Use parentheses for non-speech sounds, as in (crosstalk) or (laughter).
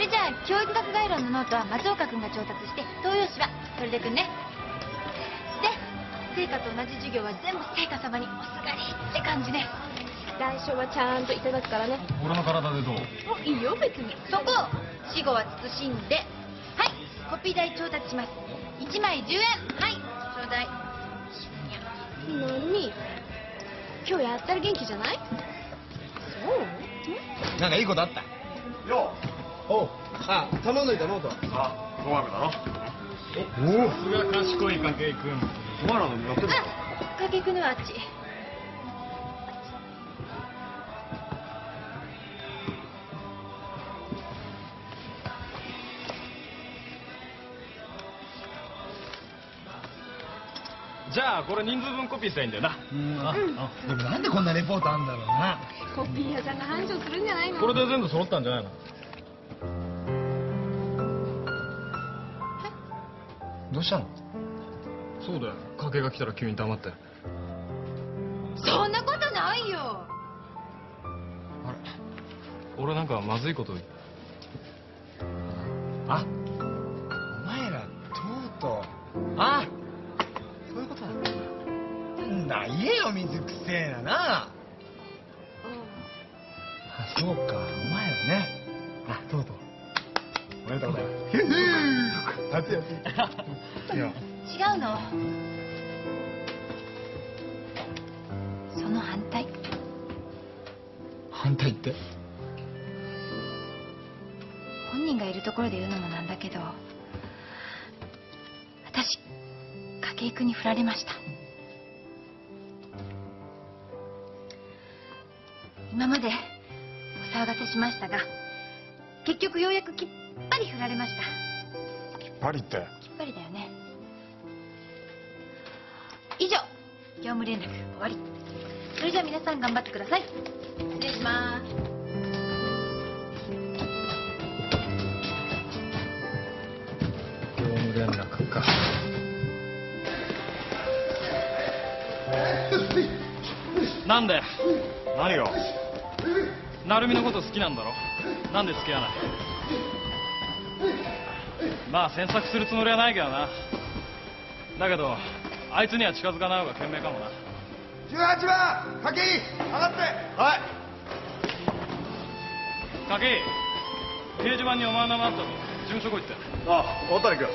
んのノートは松岡君が調達して東洋紙はそれでくんね。で成果と同じ授業は全部成果様におすがりって感じね。代償はちゃんといただくからね。俺の体でどう？あいいよ別に。そこ死後は慎んで。はいコピー代調達します。1枚10円。はいちょうだい何今日やったら元気じゃない？そう？なんかいいことあった？よおうあ頼んどいたノートあ語学だろ。おおさすが賢い筧君お前らのやってるの？あ筧君のはあっち。じゃあこれ人数分コピーしたらいいんだよな。うん。あでもなんでこんなレポートあんだろうな。コピー屋さんが繁盛するんじゃないの？これで全部揃ったんじゃないの？どうしたの？そうだよ。筧が来たら急に黙って。そんなことないよ。あれ？俺なんかまずいこと。あお前らとうとう。あそういうことなんだな言えよ水くせえななあそうかお前らね。あとうとう。おめでとうございます (laughs) へへ熱い熱いいや。違うの。その反対。反対って？本人がいるところで言うのもなんだけど私筧君に振られました。今までお騒がせしましたが結局ようやくきっぱり振られましたパリって。きっぱりだよね。以上業務連絡終わり。それじゃあ皆さん頑張ってください。失礼します。業務連絡か。なんで？何が？成美のこと好きなんだろ？なんで付き合わない？まあ詮索するつもりはないけどな。だけどあいつには近づかない方が賢明かもな。18番筧上がって。はい。筧掲示板にお前の名前あったぞ。事務所来いって。あ渡君